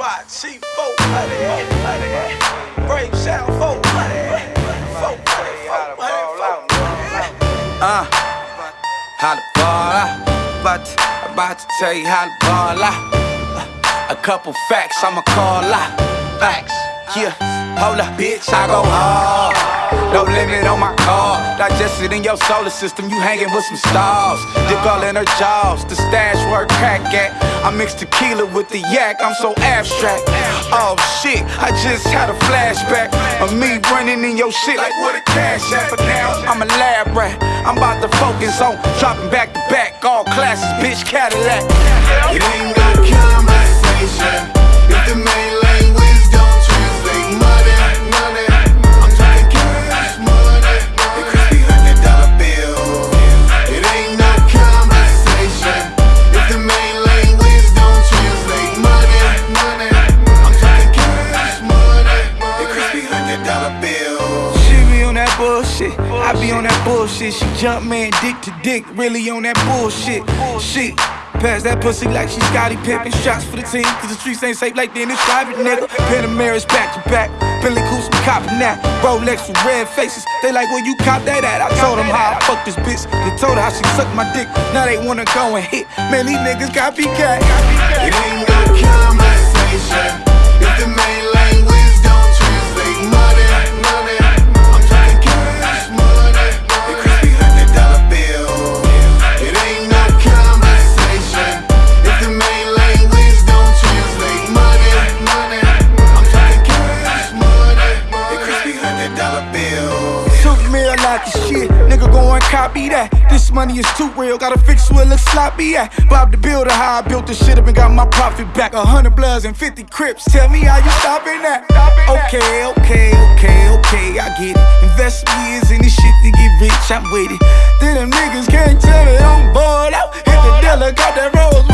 YT folk, Brave sound folk, folk, Uh, how to ball out. About to, about to tell you how to ball out. Uh, a couple facts I'ma call out. Facts. Yeah, hold up, bitch, I go hard. No limit on my car. Digested in your solar system, you hanging with some stars. Dick all in her jaws, the stash work crack at. I mix tequila with the yak, I'm so abstract. Oh shit, I just had a flashback of me running in your shit like what a cash at. But now I'm a lab rat. I'm about to focus on dropping back to back, all classes, bitch, Cadillac. It ain't gotta kill no conversation if the main bullshit. I be on that bullshit. She jump man dick to dick, really on that bullshit. Shit. Pass that pussy like she Scottie Pippen. Shots for the team, cause the streets ain't safe like they in Dennis Private, nigga. Panameras back to back. Billy Coos, we copping that. Rolex with red faces. They like, where you cop that at? I told them how I fuck this bitch. They told her how she sucked my dick. Now they wanna go and hit. Man, these niggas copycat. It ain't no conversation if the main bill. Took me a lot of shit, nigga go and copy that. This money is too real, gotta fix where it looks sloppy at. Bob the builder, how I built this shit up and got my profit back. A hundred bloods and 50 crips, tell me how you stopping that. Okay, okay, okay, okay, I get it. Invest years in this shit to get rich, I'm with it. Then them niggas can't tell me I'm bored out. Hit the dealer, got that Rolls